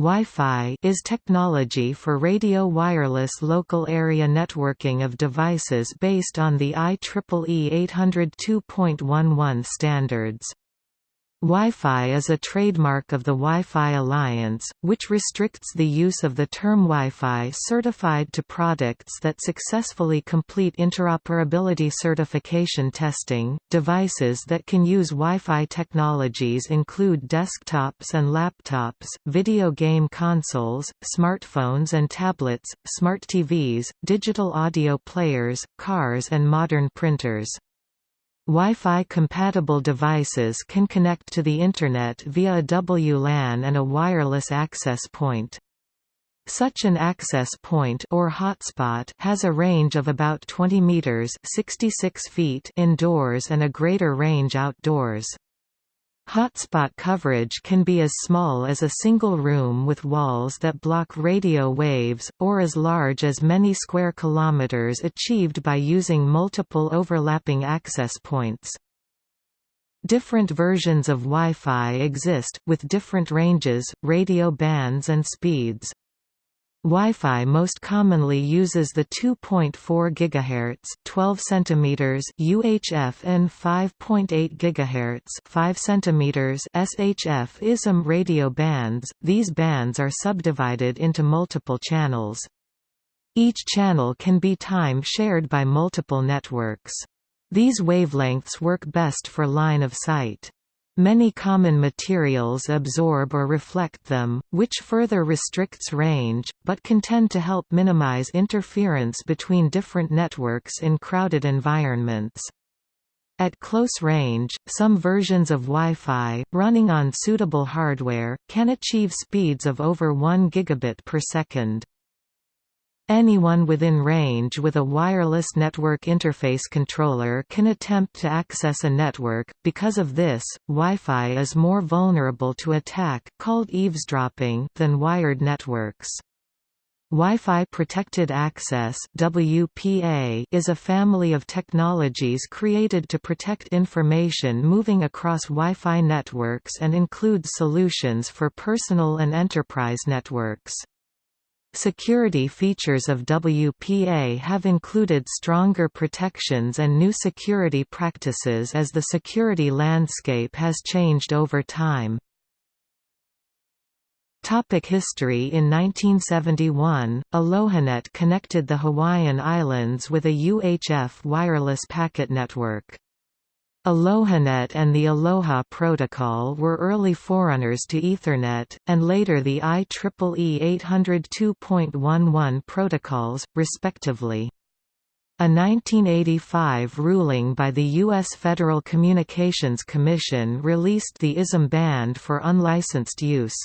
Wi-Fi is technology for radio wireless local area networking of devices based on the IEEE 802.11 standards. Wi-Fi is a trademark of the Wi-Fi Alliance, which restricts the use of the term Wi-Fi certified to products that successfully complete interoperability certification testing. Devices that can use Wi-Fi technologies include desktops and laptops, video game consoles, smartphones and tablets, smart TVs, digital audio players, cars and modern printers. Wi-Fi compatible devices can connect to the Internet via a WLAN and a wireless access point. Such an access point or hotspot has a range of about 20 meters (66 feet) indoors and a greater range outdoors. Hotspot coverage can be as small as a single room with walls that block radio waves, or as large as many square kilometers achieved by using multiple overlapping access points. Different versions of Wi-Fi exist, with different ranges, radio bands and speeds. Wi-Fi most commonly uses the 2.4 GHz 12 cm UHF and 5.8 GHz 5 cm SHF ISM radio bands. These bands are subdivided into multiple channels. Each channel can be time shared by multiple networks. These wavelengths work best for line of sight. Many common materials absorb or reflect them, which further restricts range, but can tend to help minimize interference between different networks in crowded environments. At close range, some versions of Wi-Fi, running on suitable hardware, can achieve speeds of over 1 gigabit per second. Anyone within range with a wireless network interface controller can attempt to access a network. Because of this, Wi-Fi is more vulnerable to attack called eavesdropping than wired networks. Wi-Fi Protected Access (WPA) is a family of technologies created to protect information moving across Wi-Fi networks and includes solutions for personal and enterprise networks. Security features of WPA have included stronger protections and new security practices as the security landscape has changed over time. Topic history In 1971, AlohaNet connected the Hawaiian Islands with a UHF wireless packet network. AlohaNet and the Aloha Protocol were early forerunners to Ethernet, and later the IEEE 802.11 protocols, respectively. A 1985 ruling by the U.S. Federal Communications Commission released the ISM band for unlicensed use.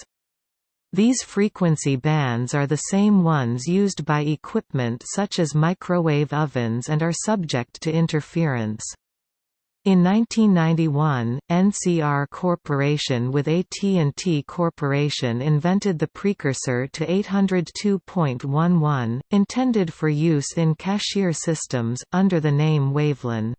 These frequency bands are the same ones used by equipment such as microwave ovens and are subject to interference. In 1991, NCR Corporation with AT&T Corporation invented the precursor to 802.11, intended for use in cashier systems, under the name Wavelan.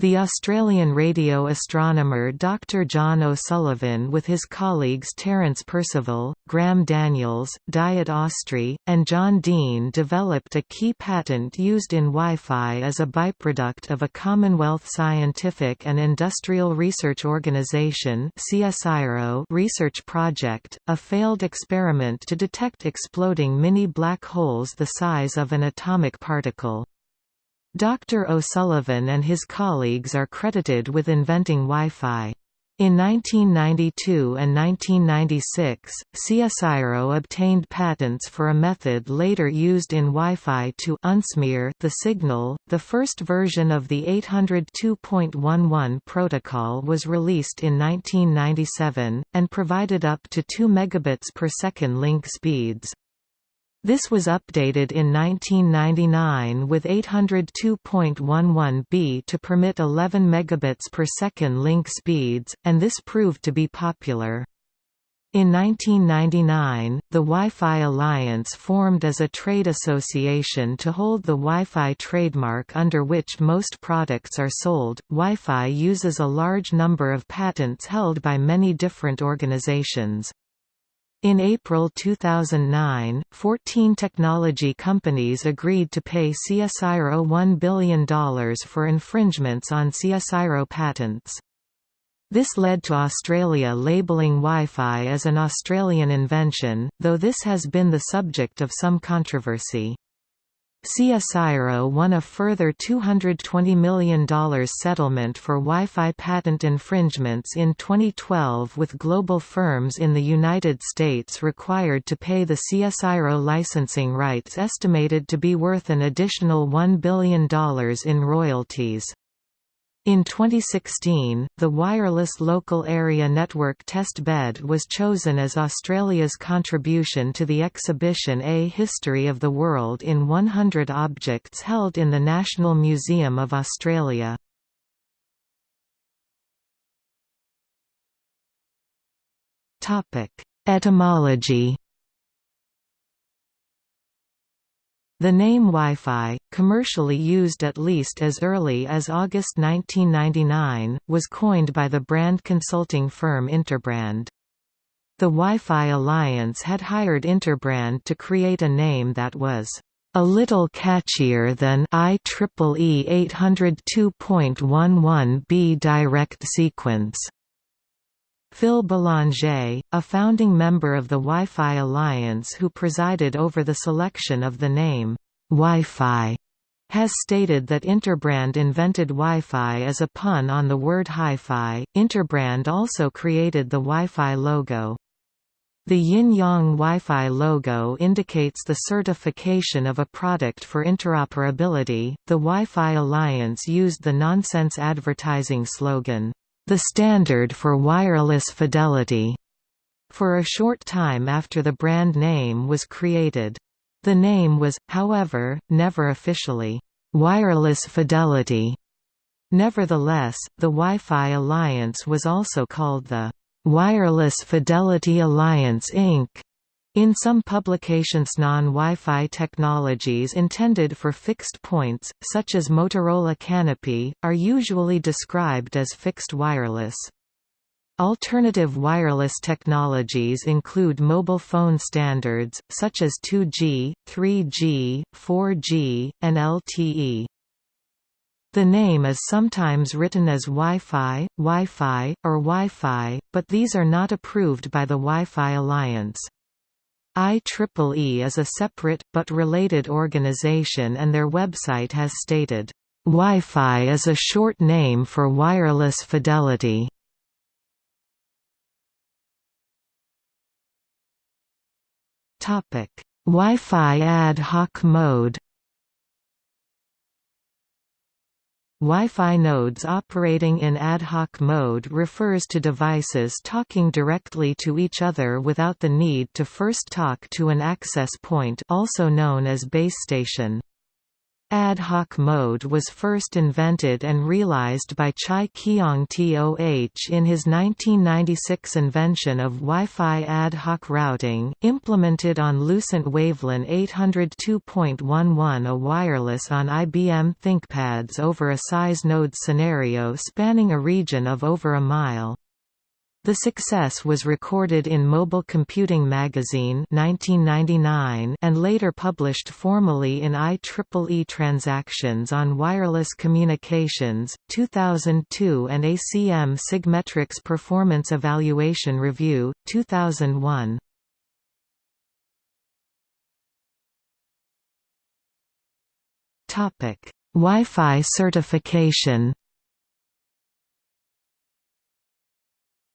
The Australian radio astronomer Dr. John O'Sullivan with his colleagues Terence Percival, Graham Daniels, Diet Ostry, and John Deane developed a key patent used in Wi-Fi as a byproduct of a Commonwealth Scientific and Industrial Research Organization research project, a failed experiment to detect exploding mini black holes the size of an atomic particle. Dr. O'Sullivan and his colleagues are credited with inventing Wi-Fi. In 1992 and 1996, CSIRO obtained patents for a method later used in Wi-Fi to unsmear the signal. The first version of the 802.11 protocol was released in 1997 and provided up to 2 megabits per second link speeds. This was updated in 1999 with 802.11b to permit 11 megabits per second link speeds, and this proved to be popular. In 1999, the Wi-Fi Alliance formed as a trade association to hold the Wi-Fi trademark under which most products are sold. Wi-Fi uses a large number of patents held by many different organizations. In April 2009, 14 technology companies agreed to pay CSIRO $1 billion for infringements on CSIRO patents. This led to Australia labelling Wi-Fi as an Australian invention, though this has been the subject of some controversy. CSIRO won a further $220 million settlement for Wi-Fi patent infringements in 2012 with global firms in the United States required to pay the CSIRO licensing rights estimated to be worth an additional $1 billion in royalties. In 2016, the Wireless Local Area Network Test Bed was chosen as Australia's contribution to the exhibition A History of the World in 100 Objects held in the National Museum of Australia. Etymology The name Wi-Fi, commercially used at least as early as August 1999, was coined by the brand consulting firm Interbrand. The Wi-Fi Alliance had hired Interbrand to create a name that was a little catchier than IEEE 802.11b direct sequence. Phil Belanger, a founding member of the Wi-Fi Alliance who presided over the selection of the name, Wi-Fi, has stated that Interbrand invented Wi-Fi as a pun on the word hi-fi. Interbrand also created the Wi-Fi logo. The yin-yang Wi-Fi logo indicates the certification of a product for interoperability. The Wi-Fi Alliance used the nonsense advertising slogan, the standard for wireless fidelity, for a short time after the brand name was created. The name was, however, never officially, Wireless Fidelity. Nevertheless, the Wi-Fi Alliance was also called the Wireless Fidelity Alliance Inc. In some publications non-Wi-Fi technologies intended for fixed points, such as Motorola Canopy, are usually described as fixed wireless. Alternative wireless technologies include mobile phone standards, such as 2G, 3G, 4G, and LTE. The name is sometimes written as Wi-Fi, Wi-Fi, or Wi-Fi, but these are not approved by the Wi-Fi Alliance. IEEE is a separate, but related organization and their website has stated, "...Wi-Fi is a short name for wireless fidelity." Wi-Fi ad hoc mode Wi-Fi nodes operating in ad hoc mode refers to devices talking directly to each other without the need to first talk to an access point also known as base station. Ad hoc mode was first invented and realized by Chai Keong Toh in his 1996 invention of Wi-Fi ad hoc routing, implemented on Lucent WaveLAN 802.11 a wireless on IBM ThinkPads over a size node scenario spanning a region of over a mile. The success was recorded in Mobile Computing Magazine 1999 and later published formally in IEEE Transactions on Wireless Communications, 2002 and ACM Sigmetrics Performance Evaluation Review, 2001. Wi-Fi certification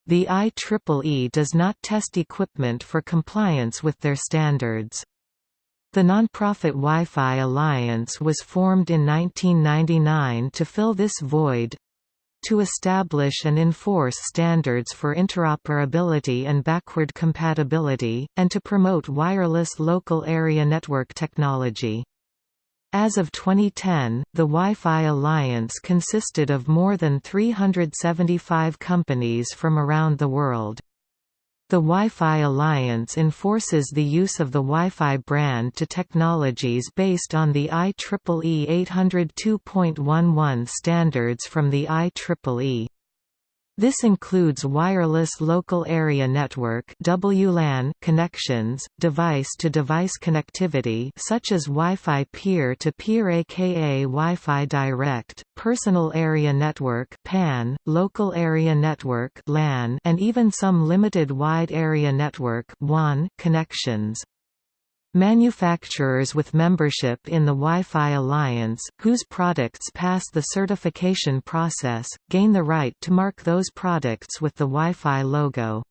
The IEEE does not test equipment for compliance with their standards. The nonprofit Wi-Fi Alliance was formed in 1999 to fill this void to establish and enforce standards for interoperability and backward compatibility, and to promote wireless local area network technology. As of 2010, the Wi-Fi Alliance consisted of more than 375 companies from around the world. The Wi-Fi Alliance enforces the use of the Wi-Fi brand to technologies based on the IEEE 802.11 standards from the IEEE. This includes wireless local area network (WLAN) connections, device-to-device -device connectivity such as Wi-Fi peer-to-peer aka Wi-Fi direct, personal area network (PAN), local area network (LAN), and even some limited wide area network (WAN) connections. Manufacturers with membership in the Wi-Fi Alliance, whose products pass the certification process, gain the right to mark those products with the Wi-Fi logo.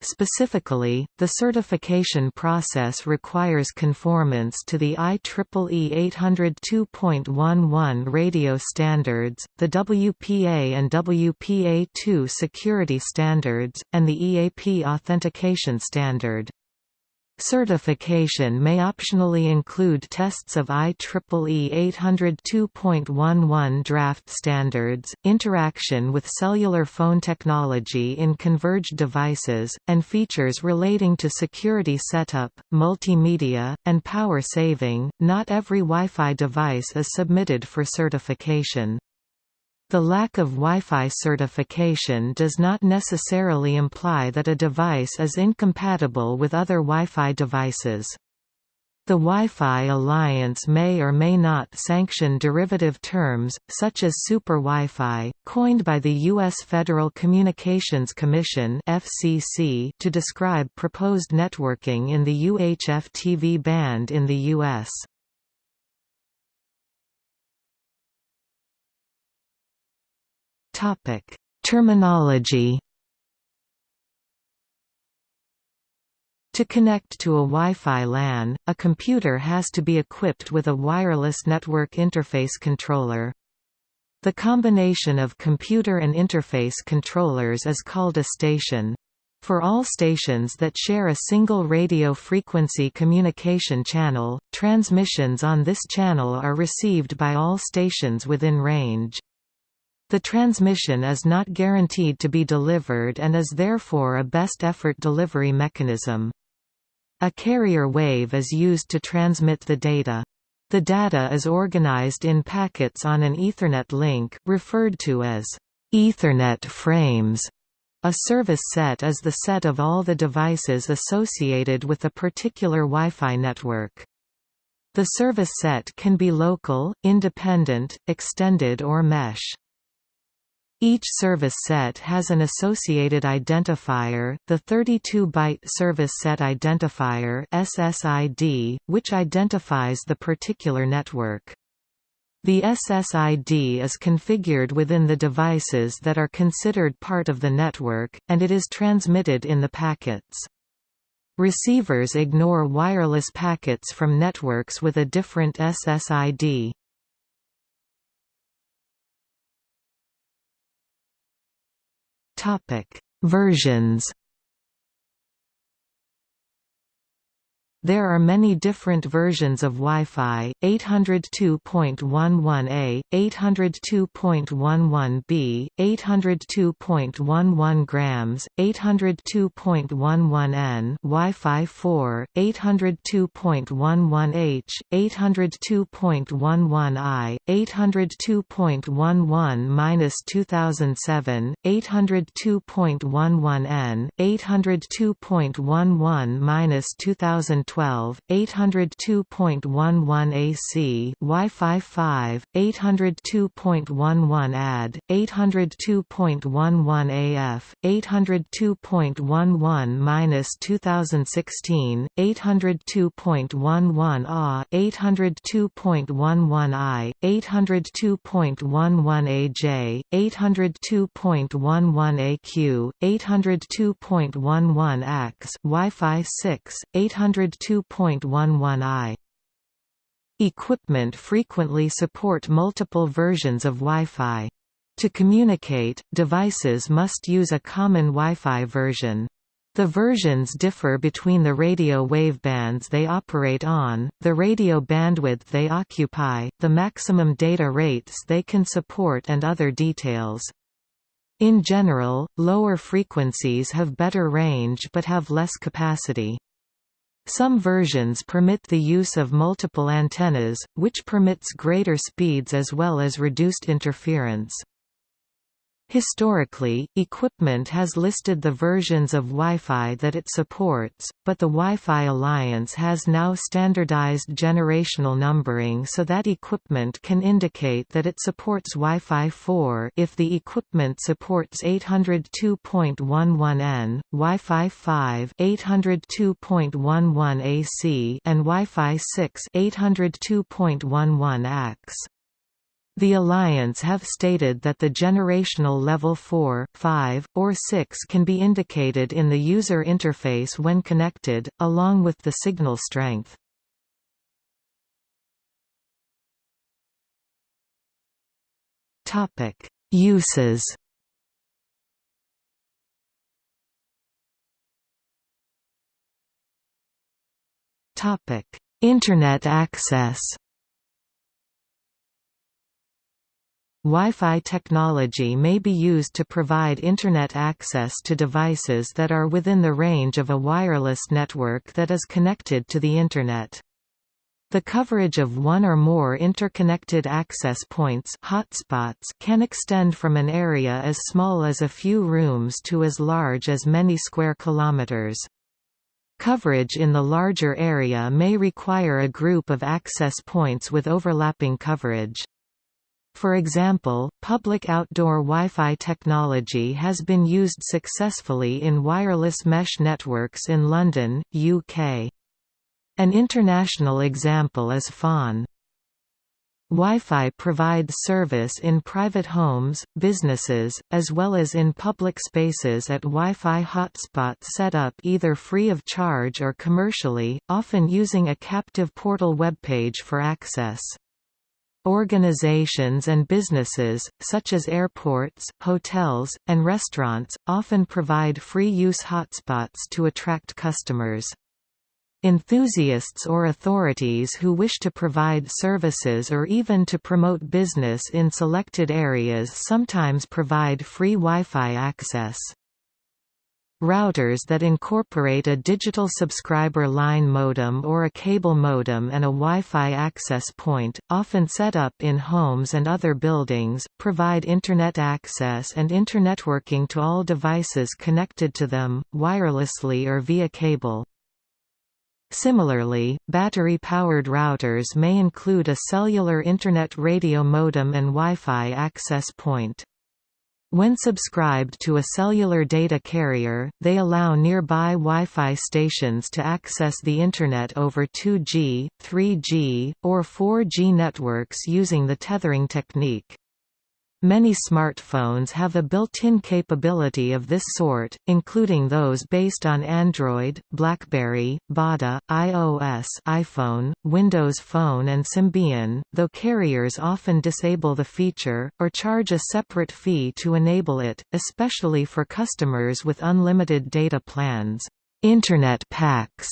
Specifically, the certification process requires conformance to the IEEE 802.11 radio standards, the WPA and WPA2 security standards, and the EAP authentication standard. Certification may optionally include tests of IEEE 802.11 draft standards, interaction with cellular phone technology in converged devices, and features relating to security setup, multimedia, and power saving. Not every Wi-Fi device is submitted for certification. The lack of Wi-Fi certification does not necessarily imply that a device is incompatible with other Wi-Fi devices. The Wi-Fi Alliance may or may not sanction derivative terms, such as Super Wi-Fi, coined by the U.S. Federal Communications Commission to describe proposed networking in the UHF TV band in the U.S. Topic: Terminology. To connect to a Wi-Fi LAN, a computer has to be equipped with a wireless network interface controller. The combination of computer and interface controllers is called a station. For all stations that share a single radio frequency communication channel, transmissions on this channel are received by all stations within range. The transmission is not guaranteed to be delivered and is therefore a best effort delivery mechanism. A carrier wave is used to transmit the data. The data is organized in packets on an Ethernet link, referred to as Ethernet frames. A service set is the set of all the devices associated with a particular Wi-Fi network. The service set can be local, independent, extended or mesh. Each service set has an associated identifier, the 32-byte Service Set Identifier (SSID), which identifies the particular network. The SSID is configured within the devices that are considered part of the network, and it is transmitted in the packets. Receivers ignore wireless packets from networks with a different SSID. Topic: Versions There are many different versions of Wi-Fi, 802.11a, 802.11b, 802.11 grams, 802.11n Wi-Fi 4, 802.11h, 802.11i, 802.11-2007, 802.11n, 802.11-2012 12, 802.11 AC Wi-Fi 5, 802.11 AD, 802.11 AF, 802.11-2016, 802.11 A, 802.11 I, 802.11 AJ, 802.11 AQ, 802.11 AX Wi-Fi 6, 800 2.11i. Equipment frequently support multiple versions of Wi-Fi. To communicate, devices must use a common Wi-Fi version. The versions differ between the radio wavebands they operate on, the radio bandwidth they occupy, the maximum data rates they can support and other details. In general, lower frequencies have better range but have less capacity. Some versions permit the use of multiple antennas, which permits greater speeds as well as reduced interference. Historically, equipment has listed the versions of Wi-Fi that it supports, but the Wi-Fi Alliance has now standardized generational numbering so that equipment can indicate that it supports Wi-Fi 4 if the equipment supports 802.11n, Wi-Fi 5 802.11 AC and Wi-Fi 6 802.11 AX. The Alliance have stated that the generational level 4, 5, or 6 can be indicated in the user interface when connected, along with the signal strength. Uses Internet access Wi-Fi technology may be used to provide Internet access to devices that are within the range of a wireless network that is connected to the Internet. The coverage of one or more interconnected access points hotspots can extend from an area as small as a few rooms to as large as many square kilometers. Coverage in the larger area may require a group of access points with overlapping coverage. For example, public outdoor Wi-Fi technology has been used successfully in wireless mesh networks in London, UK. An international example is FON. Wi-Fi provides service in private homes, businesses, as well as in public spaces at Wi-Fi hotspots set up either free of charge or commercially, often using a captive portal webpage for access. Organizations and businesses, such as airports, hotels, and restaurants, often provide free-use hotspots to attract customers. Enthusiasts or authorities who wish to provide services or even to promote business in selected areas sometimes provide free Wi-Fi access. Routers that incorporate a digital subscriber line modem or a cable modem and a Wi-Fi access point, often set up in homes and other buildings, provide Internet access and internetworking to all devices connected to them, wirelessly or via cable. Similarly, battery-powered routers may include a cellular Internet radio modem and Wi-Fi access point. When subscribed to a cellular data carrier, they allow nearby Wi-Fi stations to access the Internet over 2G, 3G, or 4G networks using the tethering technique. Many smartphones have a built-in capability of this sort, including those based on Android, BlackBerry, Bada, iOS iPhone, Windows Phone and Symbian, though carriers often disable the feature, or charge a separate fee to enable it, especially for customers with unlimited data plans. Internet packs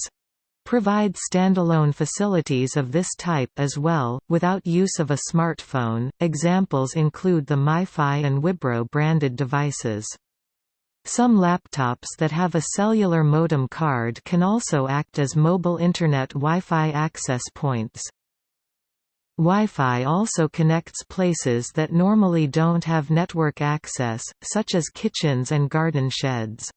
provide standalone facilities of this type as well, without use of a smartphone. Examples include the MiFi and Wibro branded devices. Some laptops that have a cellular modem card can also act as mobile Internet Wi-Fi access points. Wi-Fi also connects places that normally don't have network access, such as kitchens and garden sheds.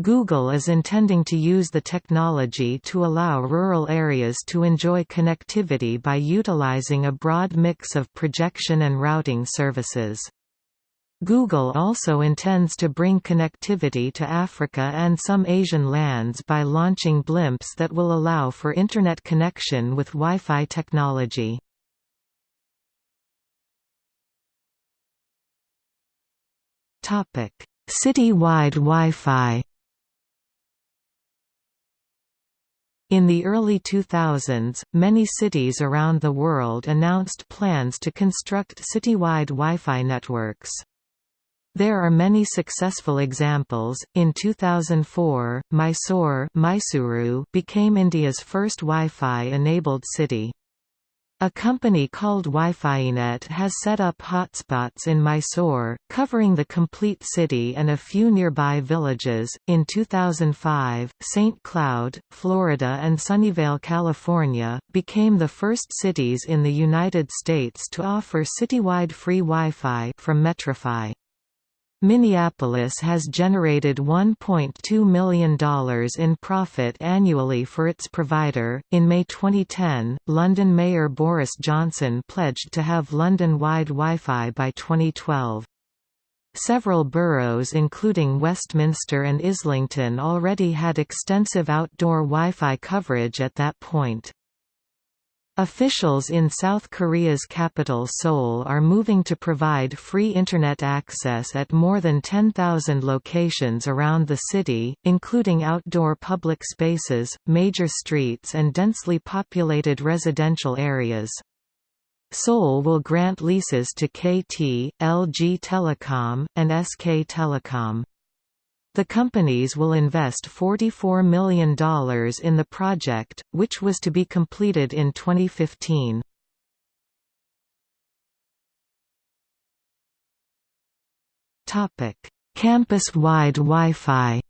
Google is intending to use the technology to allow rural areas to enjoy connectivity by utilizing a broad mix of projection and routing services. Google also intends to bring connectivity to Africa and some Asian lands by launching blimps that will allow for Internet connection with Wi-Fi technology. City-wide Wi-Fi In the early 2000s, many cities around the world announced plans to construct citywide Wi-Fi networks. There are many successful examples. In 2004, Mysore Mysuru became India's first Wi-Fi enabled city. A company called Wi-Finet has set up hotspots in Mysore, covering the complete city and a few nearby villages. In 2005, St. Cloud, Florida, and Sunnyvale, California, became the first cities in the United States to offer citywide free Wi-Fi from MetroFi. Minneapolis has generated $1.2 million in profit annually for its provider. In May 2010, London Mayor Boris Johnson pledged to have London wide Wi Fi by 2012. Several boroughs including Westminster and Islington already had extensive outdoor Wi-Fi coverage at that point. Officials in South Korea's capital Seoul are moving to provide free Internet access at more than 10,000 locations around the city, including outdoor public spaces, major streets and densely populated residential areas. Seoul will grant leases to KT, LG Telecom, and SK Telecom. The companies will invest $44 million in the project, which was to be completed in 2015. Campus-wide Wi-Fi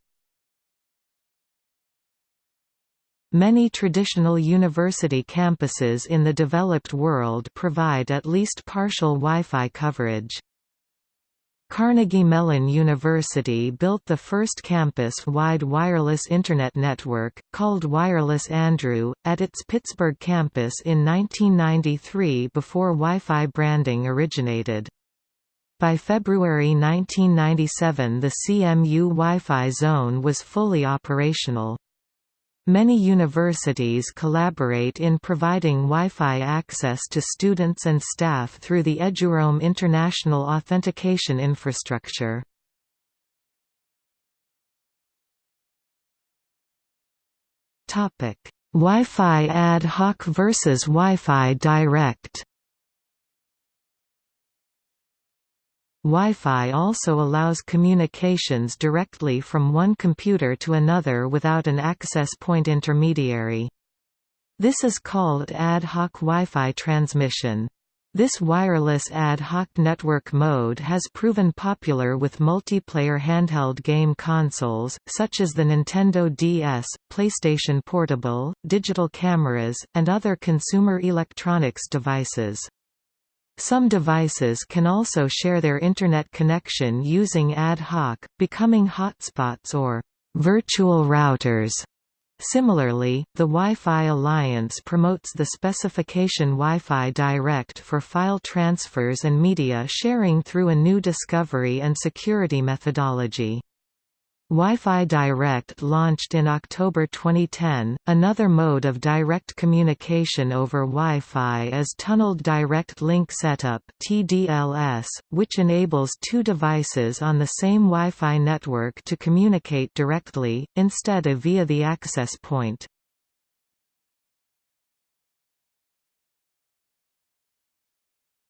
Many traditional university campuses in the developed world provide at least partial Wi-Fi coverage. Carnegie Mellon University built the first campus-wide wireless Internet network, called Wireless Andrew, at its Pittsburgh campus in 1993 before Wi-Fi branding originated. By February 1997 the CMU Wi-Fi zone was fully operational. Many universities collaborate in providing Wi-Fi access to students and staff through the Eduroam International Authentication Infrastructure. Wi-Fi ad hoc versus Wi-Fi direct Wi-Fi also allows communications directly from one computer to another without an access point intermediary. This is called ad hoc Wi-Fi transmission. This wireless ad hoc network mode has proven popular with multiplayer handheld game consoles, such as the Nintendo DS, PlayStation Portable, digital cameras, and other consumer electronics devices. Some devices can also share their Internet connection using ad hoc, becoming hotspots or virtual routers. Similarly, the Wi-Fi Alliance promotes the specification Wi-Fi Direct for file transfers and media sharing through a new discovery and security methodology. Wi-Fi Direct launched in October 2010. Another mode of direct communication over Wi-Fi is Tunneled Direct Link Setup (TDLS), which enables two devices on the same Wi-Fi network to communicate directly instead of via the access point.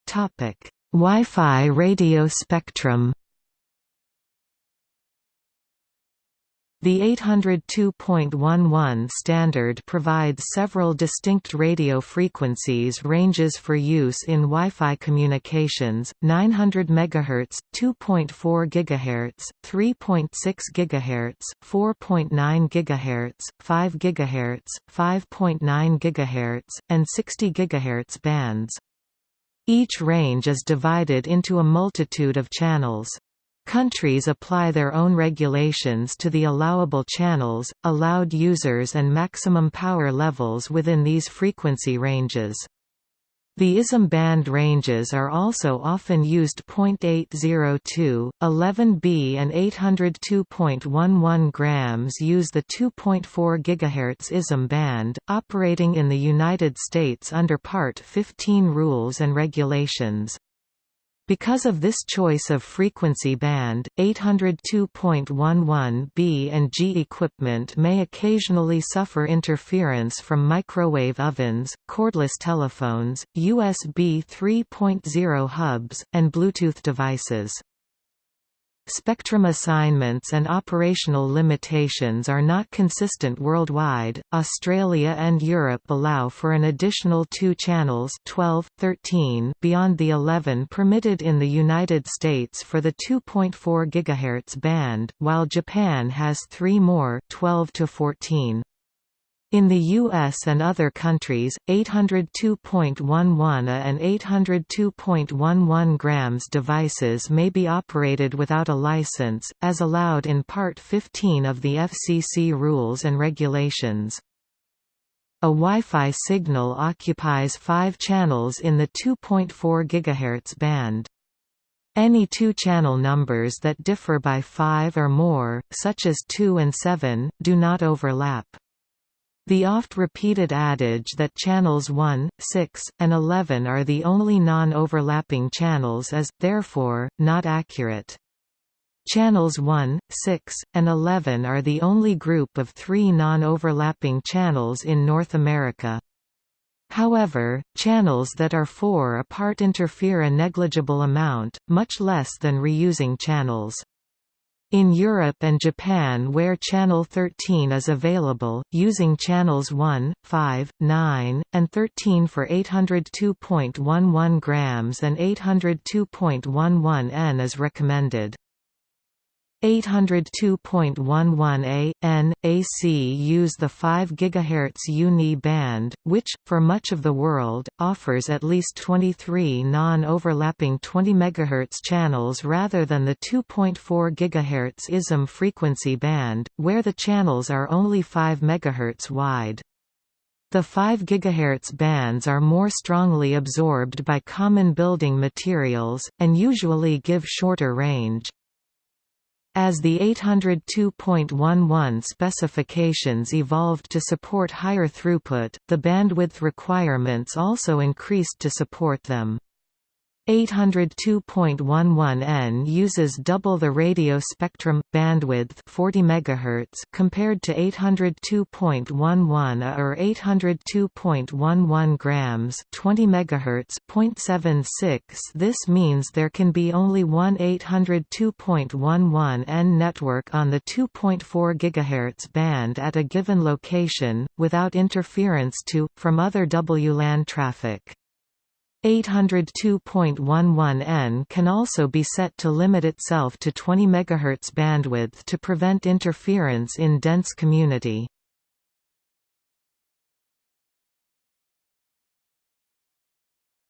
Topic: Wi-Fi radio spectrum. The 802.11 standard provides several distinct radio frequencies ranges for use in Wi-Fi communications: 900 MHz, 2.4 GHz, 3.6 GHz, 4.9 GHz, 5 GHz, 5.9 GHz, and 60 GHz bands. Each range is divided into a multitude of channels. Countries apply their own regulations to the allowable channels, allowed users and maximum power levels within these frequency ranges. The ISM band ranges are also often used 0.802, 11B and 802.11 grams use the 2.4 GHz ISM band, operating in the United States under Part 15 rules and regulations. Because of this choice of frequency band, 802.11 B and G equipment may occasionally suffer interference from microwave ovens, cordless telephones, USB 3.0 hubs, and Bluetooth devices. Spectrum assignments and operational limitations are not consistent worldwide. Australia and Europe allow for an additional two channels 12, 13 beyond the 11 permitted in the United States for the 2.4 GHz band, while Japan has three more 12 to 14. In the US and other countries, 802.11 A and 802.11 grams devices may be operated without a license, as allowed in Part 15 of the FCC Rules and Regulations. A Wi-Fi signal occupies five channels in the 2.4 GHz band. Any two channel numbers that differ by 5 or more, such as 2 and 7, do not overlap. The oft-repeated adage that channels 1, 6, and 11 are the only non-overlapping channels is, therefore, not accurate. Channels 1, 6, and 11 are the only group of three non-overlapping channels in North America. However, channels that are four apart interfere a negligible amount, much less than reusing channels. In Europe and Japan where channel 13 is available, using channels 1, 5, 9, and 13 for 802.11 grams and 802.11 N is recommended. 802.11a, n, AC use the 5 GHz U-NII band, which, for much of the world, offers at least 23 non-overlapping 20 MHz channels rather than the 2.4 GHz ISM frequency band, where the channels are only 5 MHz wide. The 5 GHz bands are more strongly absorbed by common building materials, and usually give shorter range. As the 802.11 specifications evolved to support higher throughput, the bandwidth requirements also increased to support them. 802.11n uses double the radio spectrum bandwidth 40 MHz compared to 802.11 A or 802.11 grams 20 MHz 0.76 This means there can be only one 802.11n network on the 2.4 GHz band at a given location without interference to from other WLAN traffic. 802.11n can also be set to limit itself to 20 MHz bandwidth to prevent interference in dense community.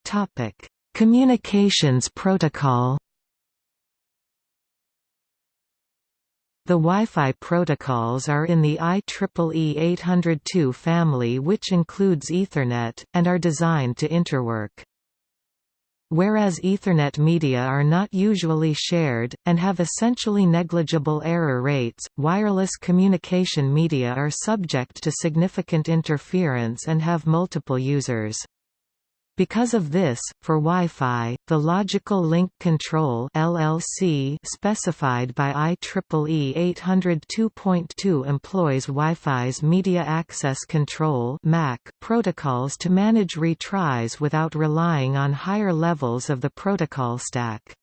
Topic: Communications protocol. The Wi-Fi protocols are in the IEEE 802 family which includes Ethernet, and are designed to interwork. Whereas Ethernet media are not usually shared, and have essentially negligible error rates, wireless communication media are subject to significant interference and have multiple users. Because of this, for Wi-Fi, the Logical Link Control (LLC) specified by IEEE 802.2 employs Wi-Fi's Media Access Control (MAC) protocols to manage retries without relying on higher levels of the protocol stack.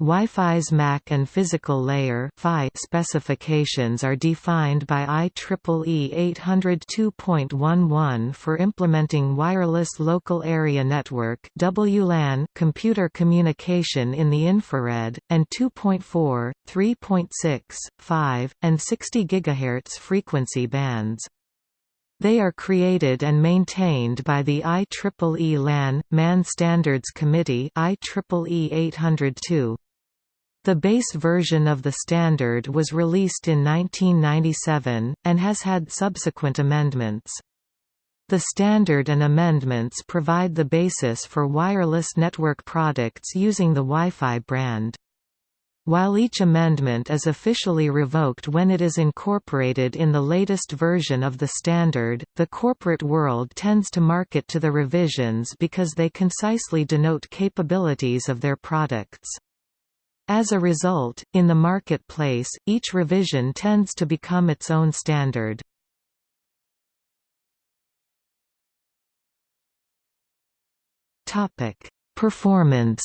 Wi-Fi's MAC and physical layer specifications are defined by IEEE 802.11 for implementing wireless local area network WLAN computer communication in the infrared, and 2.4, 3.6, 5, and 60 GHz frequency bands. They are created and maintained by the IEEE LAN, MAN Standards Committee IEEE 802. The base version of the standard was released in 1997, and has had subsequent amendments. The standard and amendments provide the basis for wireless network products using the Wi-Fi brand. While each amendment is officially revoked when it is incorporated in the latest version of the standard, the corporate world tends to market to the revisions because they concisely denote capabilities of their products. As a result, in the marketplace, each revision tends to become its own standard. Performance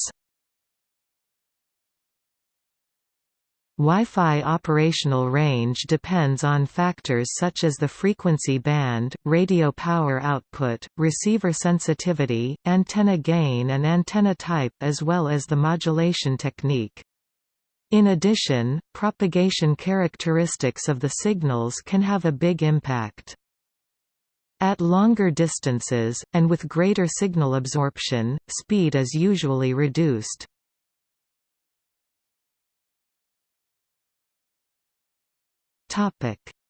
Wi-Fi operational range depends on factors such as the frequency band, radio power output, receiver sensitivity, antenna gain and antenna type as well as the modulation technique. In addition, propagation characteristics of the signals can have a big impact. At longer distances, and with greater signal absorption, speed is usually reduced.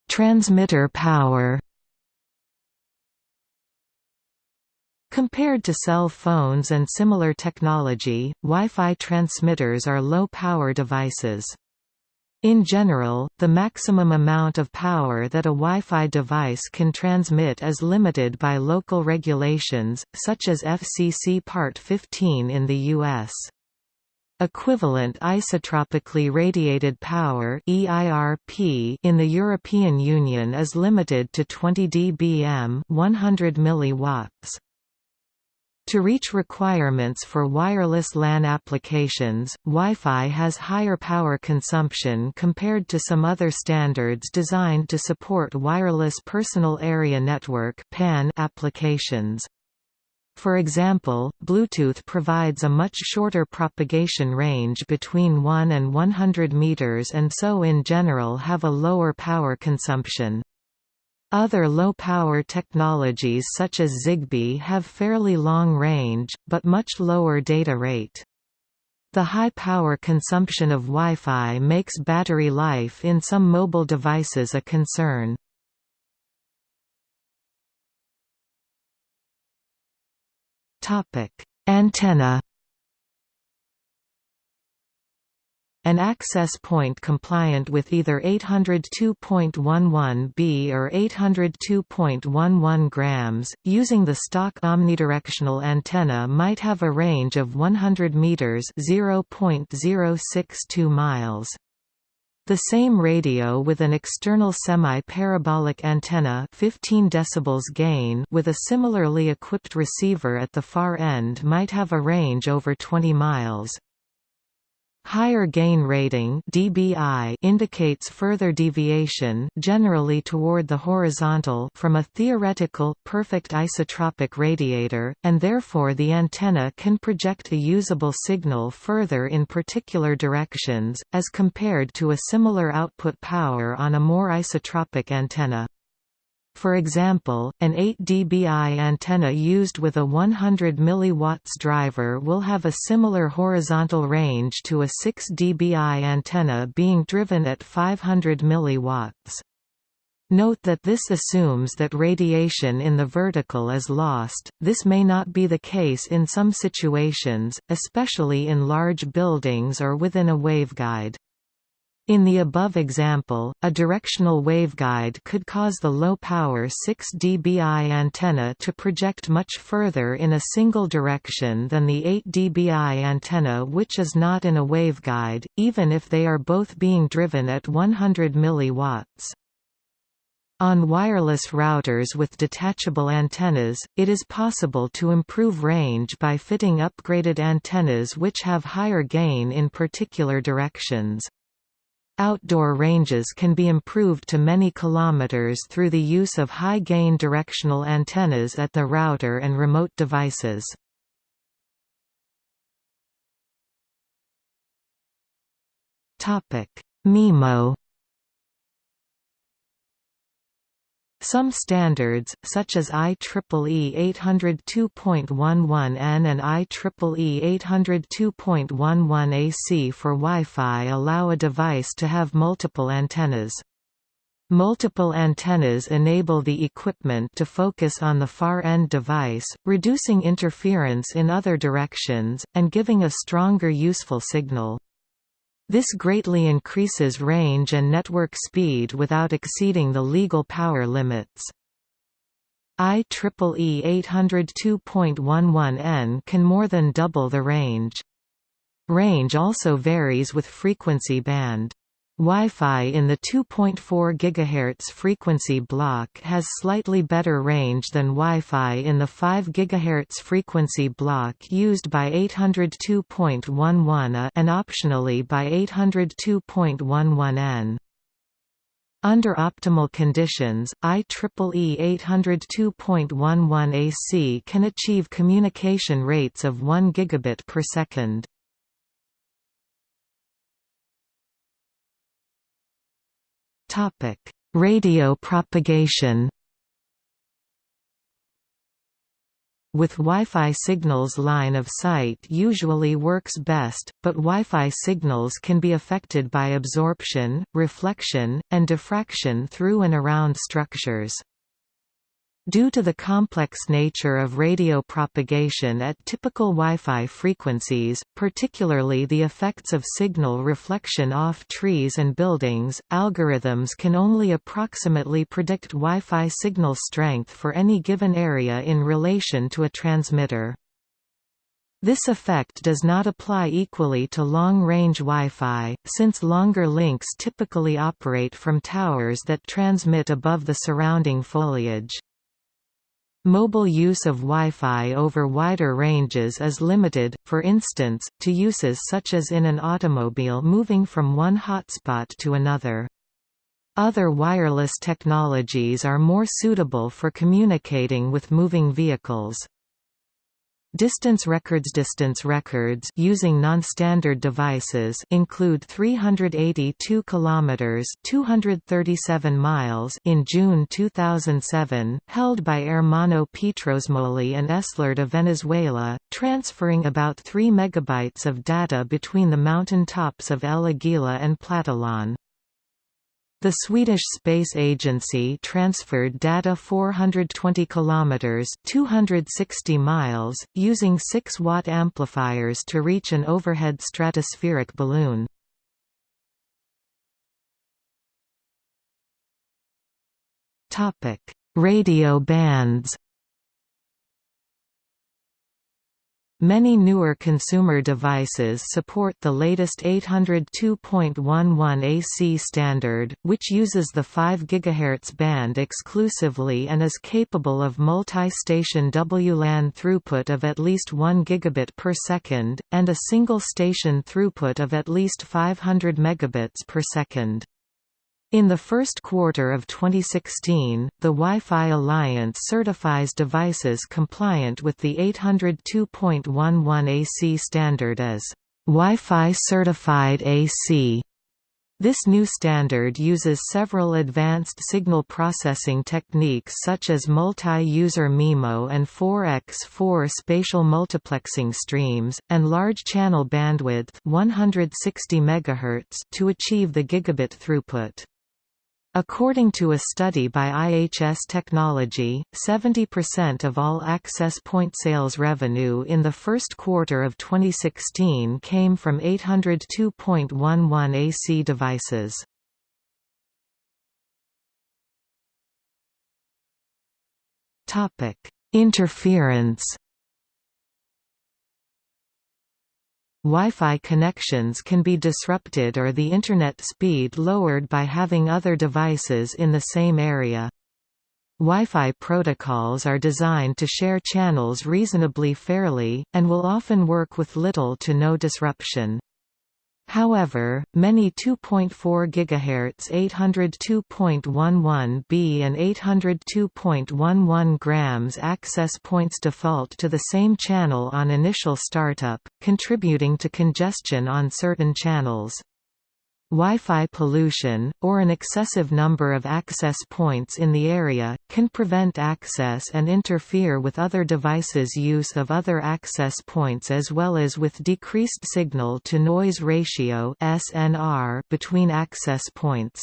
Transmitter power Compared to cell phones and similar technology, Wi-Fi transmitters are low-power devices. In general, the maximum amount of power that a Wi-Fi device can transmit is limited by local regulations, such as FCC Part 15 in the U.S. Equivalent isotropically radiated power EIRP in the European Union is limited to 20 dBm 100 milliwatts. To reach requirements for wireless LAN applications, Wi-Fi has higher power consumption compared to some other standards designed to support wireless personal area network (PAN) applications. For example, Bluetooth provides a much shorter propagation range between 1 and 100 meters and so in general have a lower power consumption. Other low-power technologies such as Zigbee have fairly long range, but much lower data rate. The high power consumption of Wi-Fi makes battery life in some mobile devices a concern. Antenna An access point compliant with either 802.11b or 802.11 grams, using the stock omnidirectional antenna might have a range of 100 meters (0.062 miles). The same radio with an external semi-parabolic antenna 15 decibels gain with a similarly equipped receiver at the far end might have a range over 20 miles. Higher gain rating dBi indicates further deviation generally toward the horizontal from a theoretical, perfect isotropic radiator, and therefore the antenna can project a usable signal further in particular directions, as compared to a similar output power on a more isotropic antenna. For example, an 8 dBi antenna used with a 100 mW driver will have a similar horizontal range to a 6 dBi antenna being driven at 500 mW. Note that this assumes that radiation in the vertical is lost, this may not be the case in some situations, especially in large buildings or within a waveguide. In the above example, a directional waveguide could cause the low-power 6 dBi antenna to project much further in a single direction than the 8 dBi antenna which is not in a waveguide, even if they are both being driven at 100 mW. On wireless routers with detachable antennas, it is possible to improve range by fitting upgraded antennas which have higher gain in particular directions. Outdoor ranges can be improved to many kilometers through the use of high-gain directional antennas at the router and remote devices. MIMO Some standards, such as IEEE 802.11n and IEEE 802.11 AC for Wi-Fi allow a device to have multiple antennas. Multiple antennas enable the equipment to focus on the far-end device, reducing interference in other directions, and giving a stronger useful signal. This greatly increases range and network speed without exceeding the legal power limits. IEEE 802.11n can more than double the range. Range also varies with frequency band. Wi-Fi in the 2.4 GHz frequency block has slightly better range than Wi-Fi in the 5 GHz frequency block used by 802.11a and optionally by 802.11n. Under optimal conditions, IEEE 802.11 AC can achieve communication rates of 1 gigabit per second. Topic: Radio propagation. With Wi-Fi signals line of sight usually works best, but Wi-Fi signals can be affected by absorption, reflection, and diffraction through and around structures. Due to the complex nature of radio propagation at typical Wi-Fi frequencies, particularly the effects of signal reflection off trees and buildings, algorithms can only approximately predict Wi-Fi signal strength for any given area in relation to a transmitter. This effect does not apply equally to long-range Wi-Fi, since longer links typically operate from towers that transmit above the surrounding foliage. Mobile use of Wi-Fi over wider ranges is limited, for instance, to uses such as in an automobile moving from one hotspot to another. Other wireless technologies are more suitable for communicating with moving vehicles. Distance records Distance records using non-standard devices include 382 kilometers, 237 miles in June 2007, held by Ermanno Pietrosemoli and EsLaRed de Venezuela, transferring about 3 megabytes of data between the mountain tops of El Aguila and Platillon. The Swedish Space Agency transferred data 420 kilometers, 260 miles, using 6-watt amplifiers to reach an overhead stratospheric balloon. Topic: Radio bands. Many newer consumer devices support the latest 802.11 AC standard, which uses the 5 GHz band exclusively and is capable of multi-station WLAN throughput of at least 1 gigabit per second, and a single-station throughput of at least 500 megabits per second. In the first quarter of 2016, the Wi-Fi Alliance certifies devices compliant with the 802.11 AC standard as Wi-Fi certified AC. This new standard uses several advanced signal processing techniques such as multi-user MIMO and 4x4 spatial multiplexing streams, and large channel bandwidth 160 MHz to achieve the gigabit throughput. According to a study by IHS Technology, 70% of all access point sales revenue in the first quarter of 2016 came from 802.11 AC devices. Interference Wi-Fi connections can be disrupted or the Internet speed lowered by having other devices in the same area. Wi-Fi protocols are designed to share channels reasonably fairly, and will often work with little to no disruption. However, many 2.4 GHz 802.11b and 802.11 grams access points default to the same channel on initial startup, contributing to congestion on certain channels. Wi-Fi pollution, or an excessive number of access points in the area, can prevent access and interfere with other devices' use of other access points as well as with decreased signal-to-noise ratio between access points.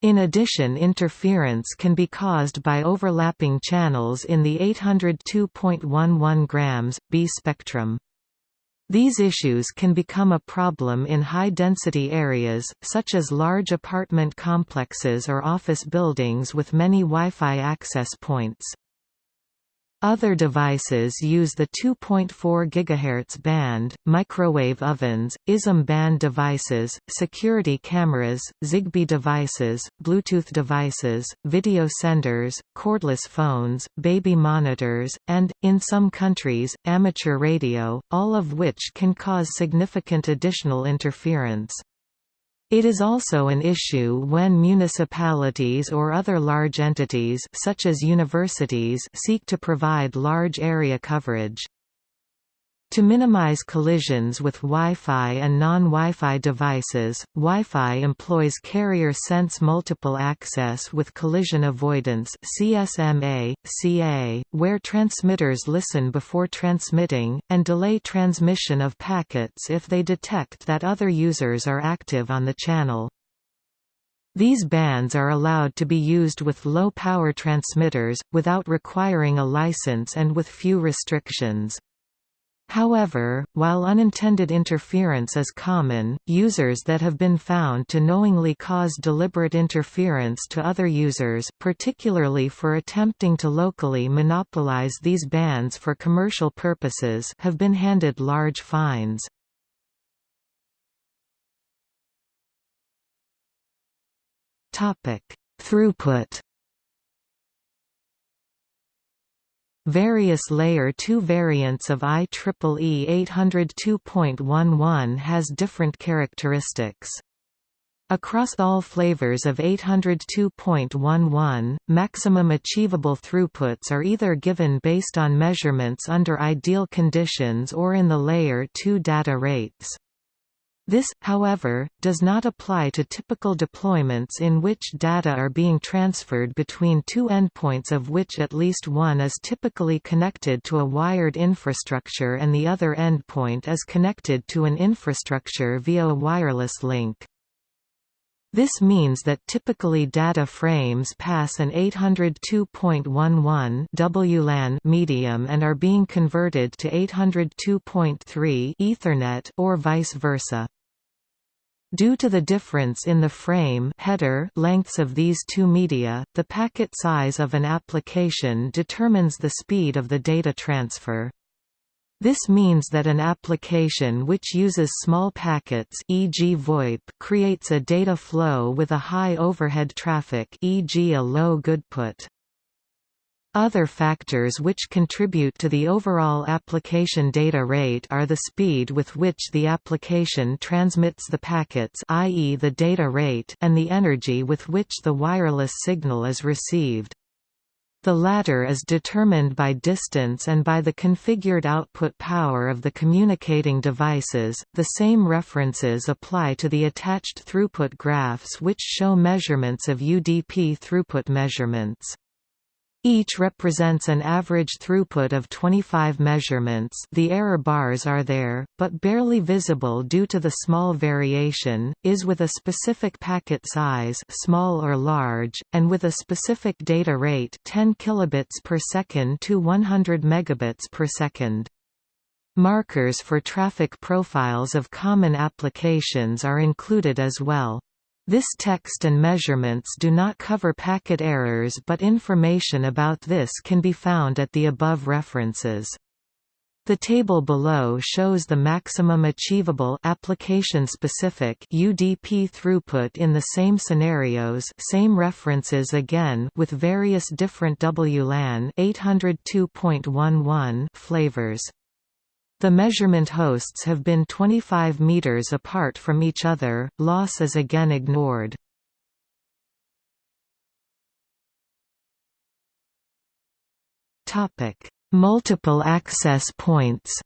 In addition interference can be caused by overlapping channels in the 802.11 grams, B spectrum. These issues can become a problem in high-density areas, such as large apartment complexes or office buildings with many Wi-Fi access points. Other devices use the 2.4 GHz band, microwave ovens, ISM band devices, security cameras, Zigbee devices, Bluetooth devices, video senders, cordless phones, baby monitors, and, in some countries, amateur radio, all of which can cause significant additional interference. It is also an issue when municipalities or other large entities such as universities seek to provide large area coverage. To minimize collisions with Wi-Fi and non-Wi-Fi devices, Wi-Fi employs carrier sense multiple access with collision avoidance CSMA, CA, where transmitters listen before transmitting, and delay transmission of packets if they detect that other users are active on the channel. These bands are allowed to be used with low-power transmitters, without requiring a license and with few restrictions. However, while unintended interference is common, users that have been found to knowingly cause deliberate interference to other users particularly for attempting to locally monopolize these bands for commercial purposes have been handed large fines. Throughput Various Layer 2 variants of IEEE 802.11 has different characteristics. Across all flavors of 802.11, maximum achievable throughputs are either given based on measurements under ideal conditions or in the Layer 2 data rates. This, however, does not apply to typical deployments in which data are being transferred between two endpoints of which at least one is typically connected to a wired infrastructure and the other endpoint is connected to an infrastructure via a wireless link. This means that typically data frames pass an 802.11 WLAN medium and are being converted to 802.3 Ethernet or vice versa. Due to the difference in the frame header lengths of these two media, the packet size of an application determines the speed of the data transfer. This means that an application which uses small packets e.g. VoIP creates a data flow with a high overhead traffic e.g. a low goodput. Other factors which contribute to the overall application data rate are the speed with which the application transmits the packets i.e. the data rate and the energy with which the wireless signal is received. The latter is determined by distance and by the configured output power of the communicating devices. The same references apply to the attached throughput graphs which show measurements of UDP throughput measurements. Each represents an average throughput of 25 measurements the error bars are there, but barely visible due to the small variation, is with a specific packet size small or large, and with a specific data rate 10 kilobits per second to 100 megabits per second. Markers for traffic profiles of common applications are included as well. This text and measurements do not cover packet errors but information about this can be found at the above references. The table below shows the maximum achievable application-specific UDP throughput in the same scenarios same references again with various different WLAN 802.11 flavors. The measurement hosts have been 25 meters apart from each other, loss is again ignored. Multiple access points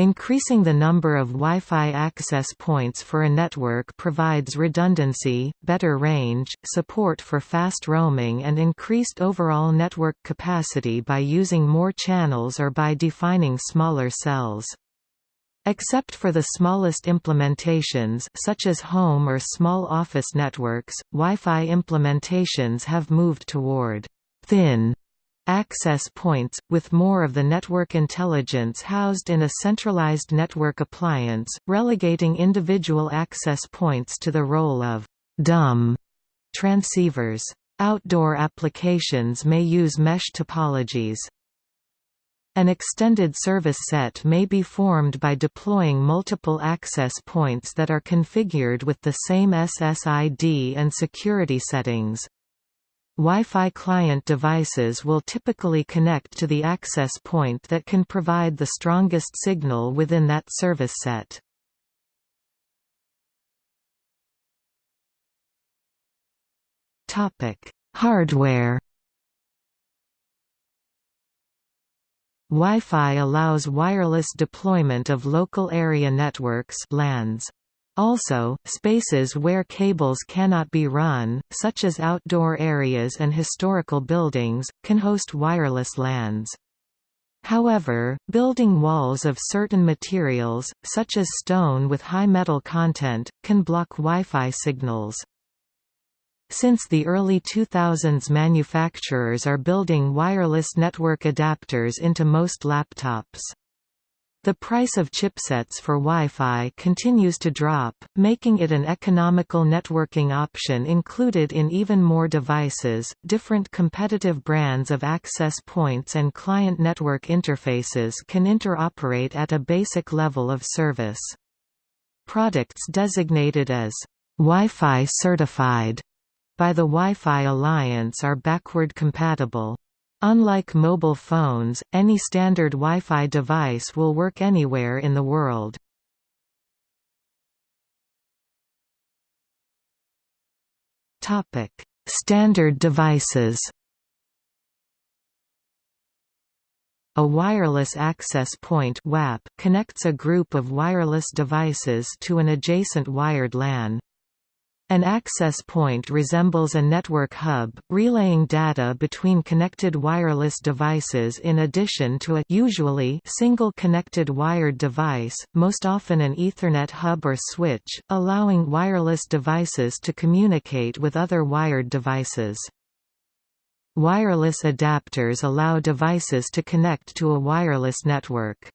Increasing the number of Wi-Fi access points for a network provides redundancy, better range, support for fast roaming and increased overall network capacity by using more channels or by defining smaller cells. Except for the smallest implementations such as home or small office networks, Wi-Fi implementations have moved toward thin access points, with more of the network intelligence housed in a centralized network appliance, relegating individual access points to the role of dumb transceivers. Outdoor applications may use mesh topologies. An extended service set may be formed by deploying multiple access points that are configured with the same SSID and security settings. Wi-Fi client devices will typically connect to the access point that can provide the strongest signal within that service set. Hardware Wi-Fi allows wireless deployment of local area networks LANs. Also, spaces where cables cannot be run, such as outdoor areas and historical buildings, can host wireless LANs. However, building walls of certain materials, such as stone with high metal content, can block Wi-Fi signals. Since the early 2000s manufacturers are building wireless network adapters into most laptops. The price of chipsets for Wi-Fi continues to drop, making it an economical networking option included in even more devices. Different competitive brands of access points and client network interfaces can interoperate at a basic level of service. Products designated as Wi-Fi certified by the Wi-Fi Alliance are backward compatible. Unlike mobile phones, any standard Wi-Fi device will work anywhere in the world. Standard devices A wireless access point WAP connects a group of wireless devices to an adjacent wired LAN. An access point resembles a network hub, relaying data between connected wireless devices in addition to a usually single connected wired device, most often an Ethernet hub or switch, allowing wireless devices to communicate with other wired devices. Wireless adapters allow devices to connect to a wireless network.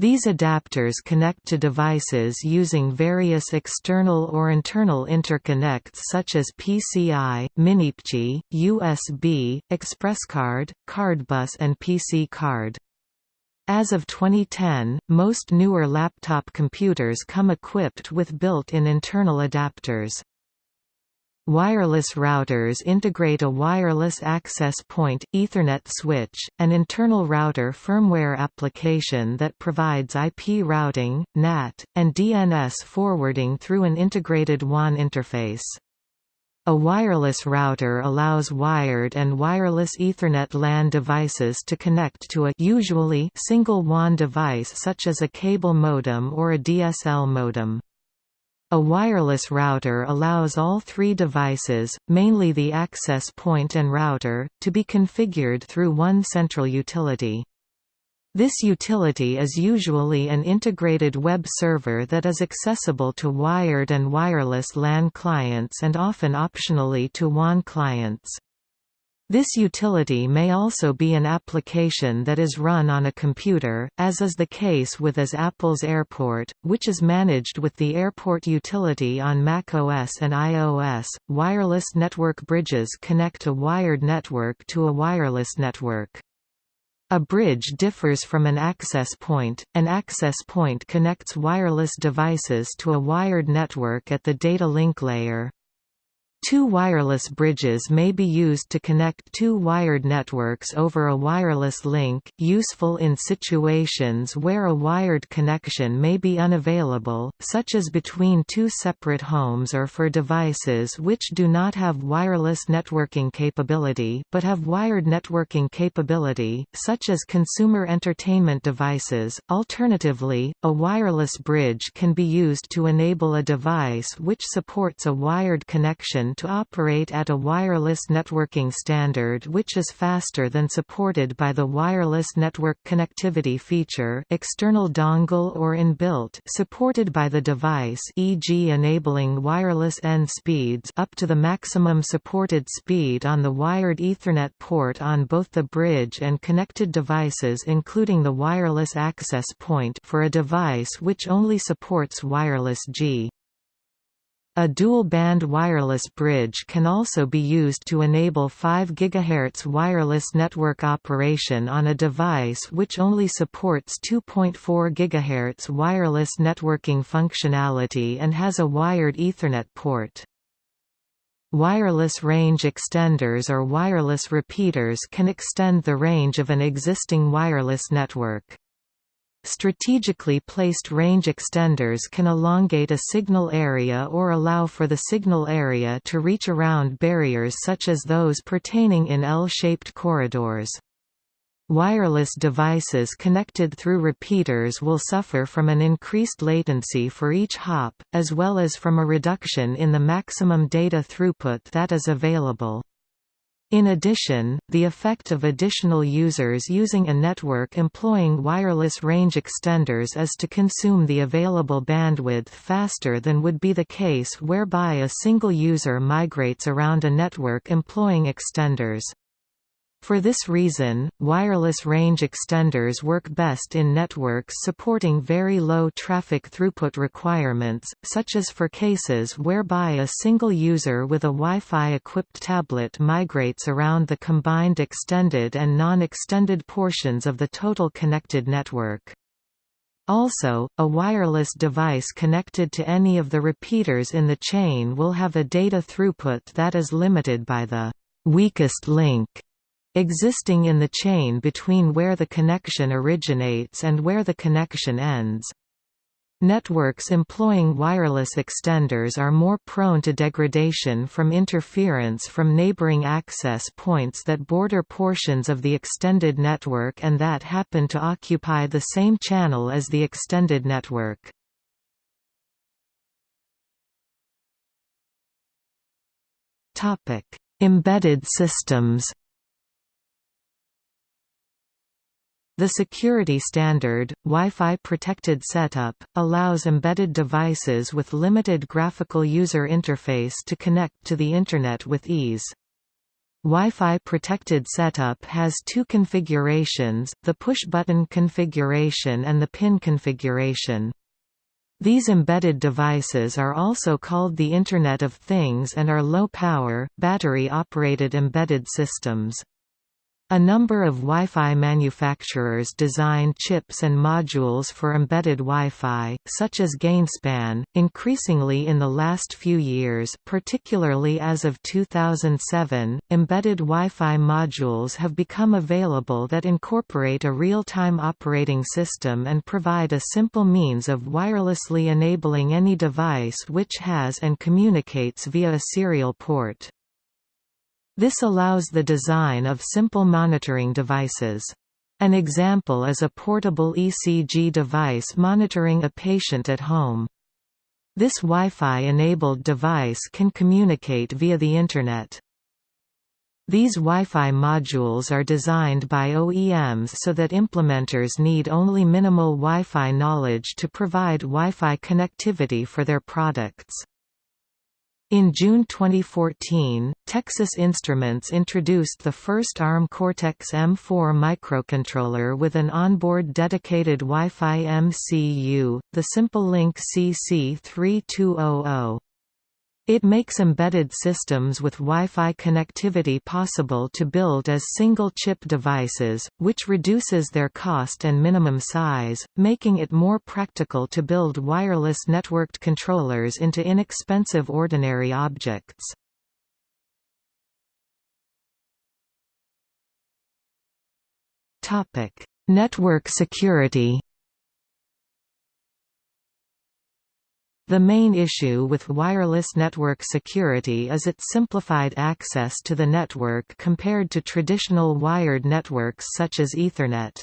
These adapters connect to devices using various external or internal interconnects such as PCI, MiniPCI, USB, ExpressCard, CardBus and PC Card. As of 2010, most newer laptop computers come equipped with built-in internal adapters. Wireless routers integrate a wireless access point, Ethernet switch, an internal router firmware application that provides IP routing, NAT, and DNS forwarding through an integrated WAN interface. A wireless router allows wired and wireless Ethernet LAN devices to connect to a usually single WAN device such as a cable modem or a DSL modem. A wireless router allows all three devices, mainly the access point and router, to be configured through one central utility. This utility is usually an integrated web server that is accessible to wired and wireless LAN clients and often optionally to WAN clients. This utility may also be an application that is run on a computer, as is the case with as Apple's Airport, which is managed with the Airport utility on macOS and iOS. Wireless network bridges connect a wired network to a wireless network. A bridge differs from an access point. An access point connects wireless devices to a wired network at the data link layer. Two wireless bridges may be used to connect two wired networks over a wireless link, useful in situations where a wired connection may be unavailable, such as between two separate homes or for devices which do not have wireless networking capability but have wired networking capability, such as consumer entertainment devices. Alternatively, a wireless bridge can be used to enable a device which supports a wired connection to operate at a wireless networking standard which is faster than supported by the wireless network connectivity feature external dongle or inbuilt supported by the device e.g. enabling wireless N speeds up to the maximum supported speed on the wired Ethernet port on both the bridge and connected devices including the wireless access point for a device which only supports wireless G. A dual-band wireless bridge can also be used to enable 5 GHz wireless network operation on a device which only supports 2.4 GHz wireless networking functionality and has a wired Ethernet port. Wireless range extenders or wireless repeaters can extend the range of an existing wireless network. Strategically placed range extenders can elongate a signal area or allow for the signal area to reach around barriers such as those pertaining in L-shaped corridors. Wireless devices connected through repeaters will suffer from an increased latency for each hop, as well as from a reduction in the maximum data throughput that is available. In addition, the effect of additional users using a network employing wireless range extenders is to consume the available bandwidth faster than would be the case whereby a single user migrates around a network employing extenders. For this reason, wireless range extenders work best in networks supporting very low traffic throughput requirements, such as for cases whereby a single user with a Wi-Fi equipped tablet migrates around the combined extended and non-extended portions of the total connected network. Also, a wireless device connected to any of the repeaters in the chain will have a data throughput that is limited by the weakest link existing in the chain between where the connection originates and where the connection ends. Networks employing wireless extenders are more prone to degradation from interference from neighboring access points that border portions of the extended network and that happen to occupy the same channel as the extended network. Embedded systems The security standard, Wi-Fi protected setup, allows embedded devices with limited graphical user interface to connect to the Internet with ease. Wi-Fi protected setup has two configurations, the push-button configuration and the pin configuration. These embedded devices are also called the Internet of Things and are low-power, battery-operated embedded systems. A number of Wi-Fi manufacturers design chips and modules for embedded Wi-Fi, such as Gainspan. Increasingly in the last few years, particularly as of 2007, embedded Wi-Fi modules have become available that incorporate a real-time operating system and provide a simple means of wirelessly enabling any device which has and communicates via a serial port. This allows the design of simple monitoring devices. An example is a portable ECG device monitoring a patient at home. This Wi-Fi-enabled device can communicate via the Internet. These Wi-Fi modules are designed by OEMs so that implementers need only minimal Wi-Fi knowledge to provide Wi-Fi connectivity for their products. In June 2014, Texas Instruments introduced the first ARM Cortex-M4 microcontroller with an onboard dedicated Wi-Fi MCU, the SimpleLink CC3200. It makes embedded systems with Wi-Fi connectivity possible to build as single-chip devices, which reduces their cost and minimum size, making it more practical to build wireless networked controllers into inexpensive ordinary objects. Network security The main issue with wireless network security is its simplified access to the network compared to traditional wired networks such as Ethernet.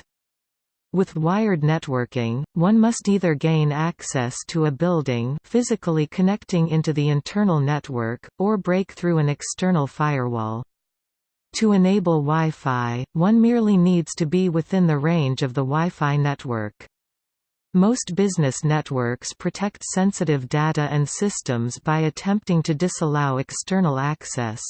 With wired networking, one must either gain access to a building physically connecting into the internal network, or break through an external firewall. To enable Wi-Fi, one merely needs to be within the range of the Wi-Fi network. Most business networks protect sensitive data and systems by attempting to disallow external access.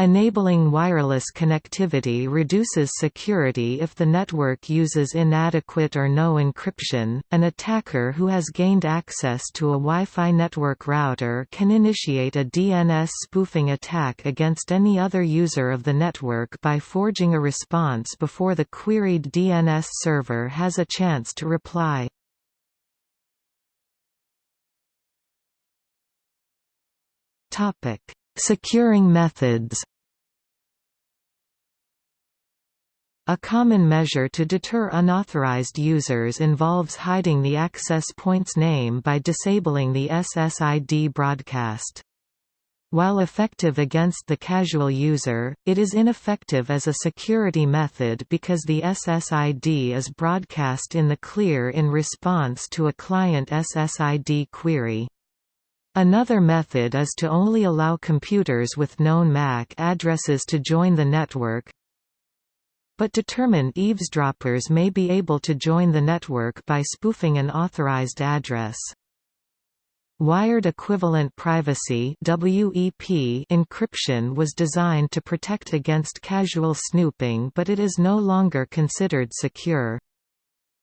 Enabling wireless connectivity reduces security if the network uses inadequate or no encryption. An attacker who has gained access to a Wi-Fi network router can initiate a DNS spoofing attack against any other user of the network by forging a response before the queried DNS server has a chance to reply. Topic: Securing methods A common measure to deter unauthorized users involves hiding the access point's name by disabling the SSID broadcast. While effective against the casual user, it is ineffective as a security method because the SSID is broadcast in the clear in response to a client SSID query. Another method is to only allow computers with known MAC addresses to join the network, but determined eavesdroppers may be able to join the network by spoofing an authorized address. Wired Equivalent Privacy WEP encryption was designed to protect against casual snooping but it is no longer considered secure.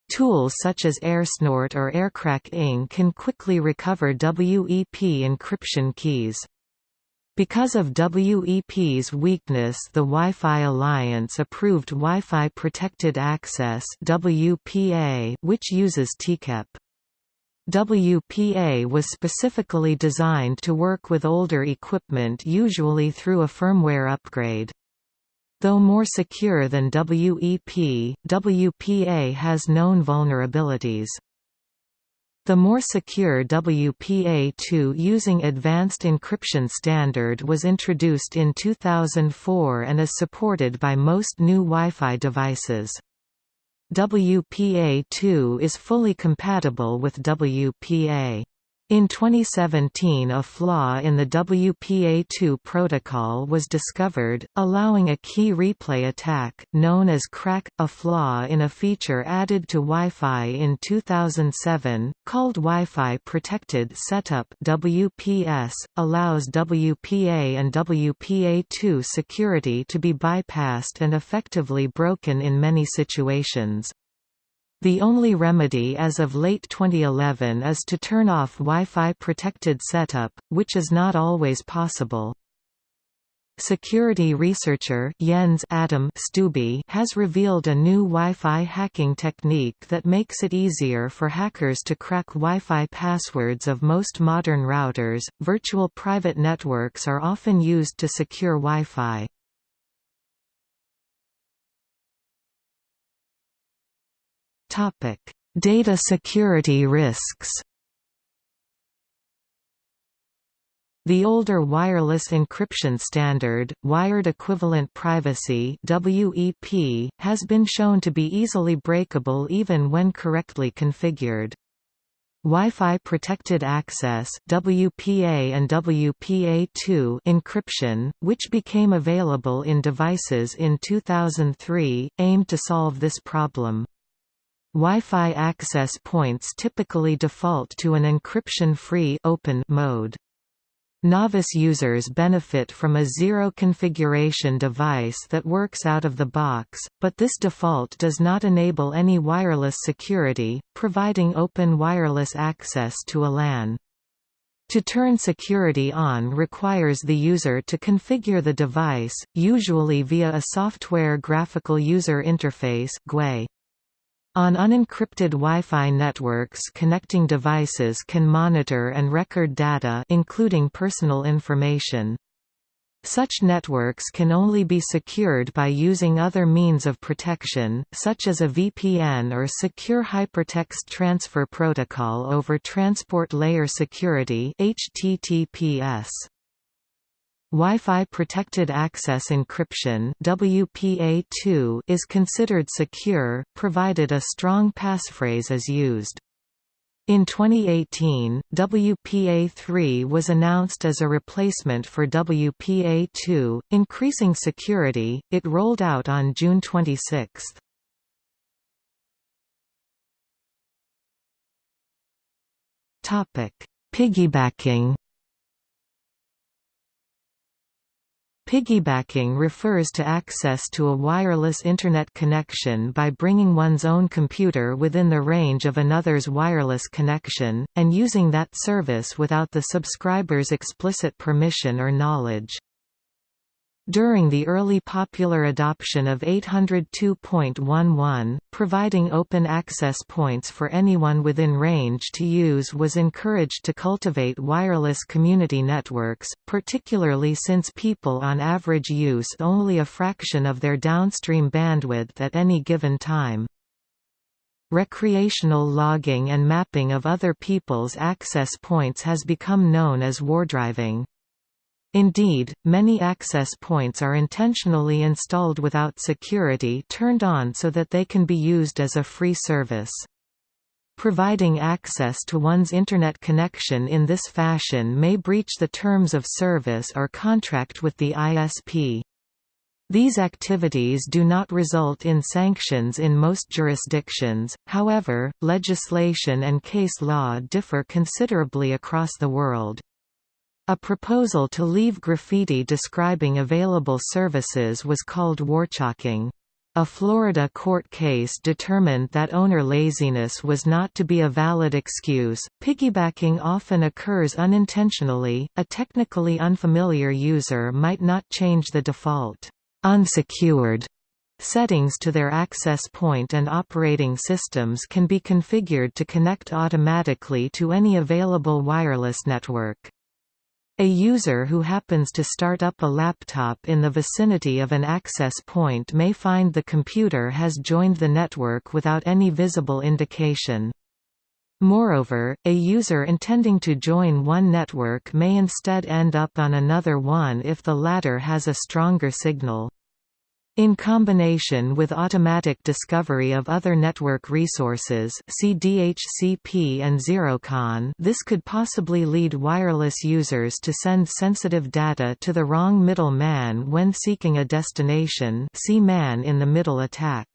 Tools such as AirSnort or Aircrack-ng can quickly recover WEP encryption keys. Because of WEP's weakness the Wi-Fi Alliance approved Wi-Fi Protected Access WPA, which uses TKIP. WPA was specifically designed to work with older equipment usually through a firmware upgrade. Though more secure than WEP, WPA has known vulnerabilities. The more secure WPA2 using Advanced Encryption Standard was introduced in 2004 and is supported by most new Wi-Fi devices. WPA2 is fully compatible with WPA. In 2017 a flaw in the WPA2 protocol was discovered, allowing a key replay attack, known as KRACK, a flaw in a feature added to Wi-Fi in 2007, called Wi-Fi Protected Setup WPS, allows WPA and WPA2 security to be bypassed and effectively broken in many situations. The only remedy as of late 2011 is to turn off Wi-Fi protected setup, which is not always possible. Security researcher Jens Atom Steube has revealed a new Wi-Fi hacking technique that makes it easier for hackers to crack Wi-Fi passwords of most modern routers. Virtual private networks are often used to secure Wi-Fi. Topic: Data security risks. The older wireless encryption standard, Wired Equivalent Privacy (WEP), has been shown to be easily breakable even when correctly configured. Wi-Fi Protected Access WPA and WPA2 encryption, which became available in devices in 2003, aimed to solve this problem. Wi-Fi access points typically default to an encryption-free open mode. Novice users benefit from a zero-configuration device that works out of the box, but this default does not enable any wireless security, providing open wireless access to a LAN. To turn security on requires the user to configure the device, usually via a Software Graphical User Interface GUI. On unencrypted Wi-Fi networks connecting devices can monitor and record data including personal information. Such networks can only be secured by using other means of protection, such as a VPN or Secure Hypertext Transfer Protocol over Transport Layer Security HTTPS. Wi-Fi Protected Access Encryption WPA2 is considered secure, provided a strong passphrase is used. In 2018, WPA3 was announced as a replacement for WPA2, increasing security. It rolled out on June 26. Topic: Piggybacking Piggybacking refers to access to a wireless Internet connection by bringing one's own computer within the range of another's wireless connection, and using that service without the subscriber's explicit permission or knowledge. During the early popular adoption of 802.11, providing open access points for anyone within range to use was encouraged to cultivate wireless community networks, particularly since people on average use only a fraction of their downstream bandwidth at any given time. Recreational logging and mapping of other people's access points has become known as wardriving. Indeed, many access points are intentionally installed without security turned on so that they can be used as a free service. Providing access to one's Internet connection in this fashion may breach the terms of service or contract with the ISP. These activities do not result in sanctions in most jurisdictions, however, legislation and case law differ considerably across the world. A proposal to leave graffiti describing available services was called warchalking. A Florida court case determined that owner laziness was not to be a valid excuse. Piggybacking often occurs unintentionally. A technically unfamiliar user might not change the default unsecured settings to their access point and operating systems can be configured to connect automatically to any available wireless network. A user who happens to start up a laptop in the vicinity of an access point may find the computer has joined the network without any visible indication. Moreover, a user intending to join one network may instead end up on another one if the latter has a stronger signal. In combination with automatic discovery of other network resources see DHCP and Zeroconf this could possibly lead wireless users to send sensitive data to the wrong middle man when seeking a destination see man-in-the-middle attack.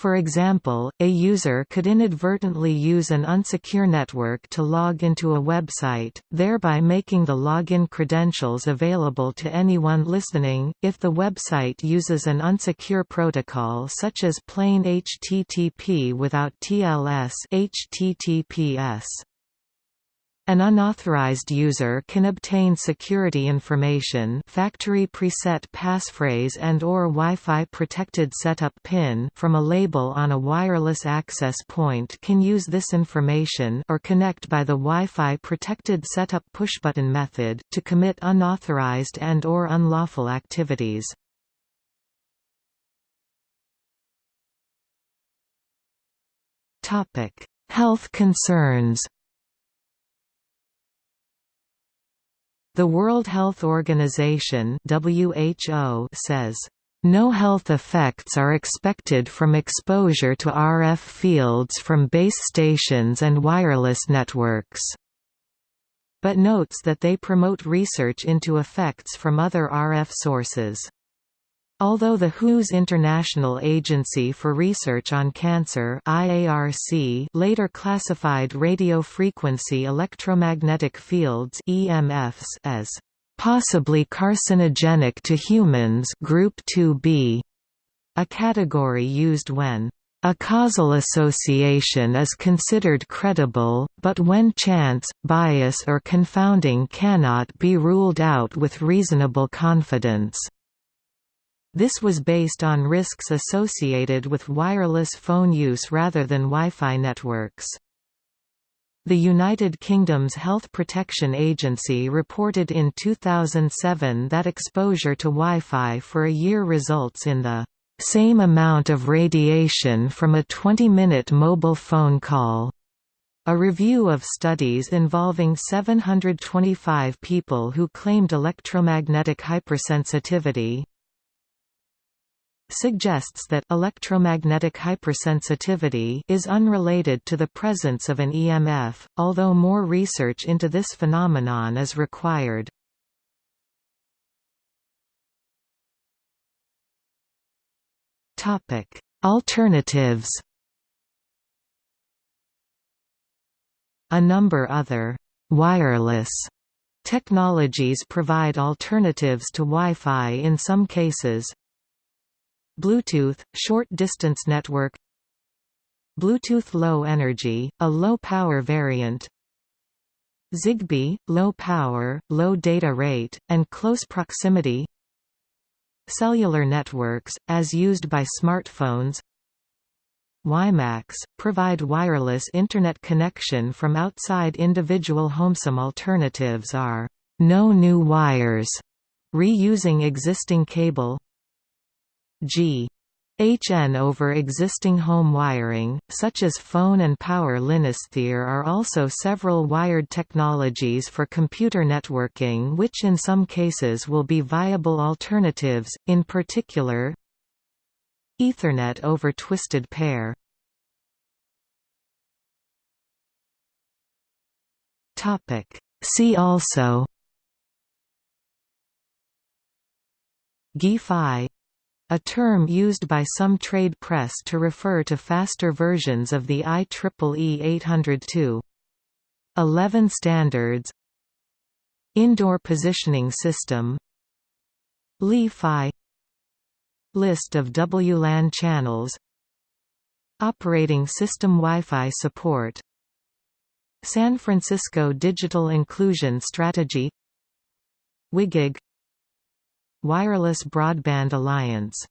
For example, a user could inadvertently use an unsecure network to log into a website, thereby making the login credentials available to anyone listening. If the website uses an unsecure protocol such as plain HTTP without TLS HTTPS, an unauthorized user can obtain security information factory preset passphrase and or Wi-Fi protected setup pin from a label on a wireless access point can use this information or connect by the Wi-Fi protected setup pushbutton method, to commit unauthorized and or unlawful activities. Health concerns The World Health Organization (WHO) says no health effects are expected from exposure to RF fields from base stations and wireless networks, but notes that they promote research into effects from other RF sources. Although the WHO's International Agency for Research on Cancer IARC later classified radiofrequency electromagnetic fields EMFs as possibly carcinogenic to humans group 2B, a category used when a causal association is considered credible, but when chance, bias or confounding cannot be ruled out with reasonable confidence. This was based on risks associated with wireless phone use rather than Wi-Fi networks. The United Kingdom's Health Protection Agency reported in 2007 that exposure to Wi-Fi for a year results in the same amount of radiation from a 20-minute mobile phone call. A review of studies involving 725 people who claimed electromagnetic hypersensitivity, suggests that electromagnetic hypersensitivity is unrelated to the presence of an EMF, although more research into this phenomenon is required. Topic: Alternatives. A number other wireless technologies provide alternatives to Wi-Fi in some cases, Bluetooth – short-distance network. Bluetooth Low Energy, a low-power variant. Zigbee – low power, low data rate, and close proximity. Cellular networks, as used by smartphones. WiMAX, provide wireless Internet connection from outside individual home. Some alternatives are no new wires, reusing existing cable G. HN over existing home wiring, such as phone and power There are also several wired technologies for computer networking which in some cases will be viable alternatives, in particular Ethernet over twisted pair. Topic. See also GI a term used by some trade press to refer to faster versions of the IEEE 802. 11 standards. Indoor Positioning System. Li-Fi List of WLAN channels. Operating System Wi-Fi support. San Francisco Digital Inclusion Strategy. WiGig Wireless Broadband Alliance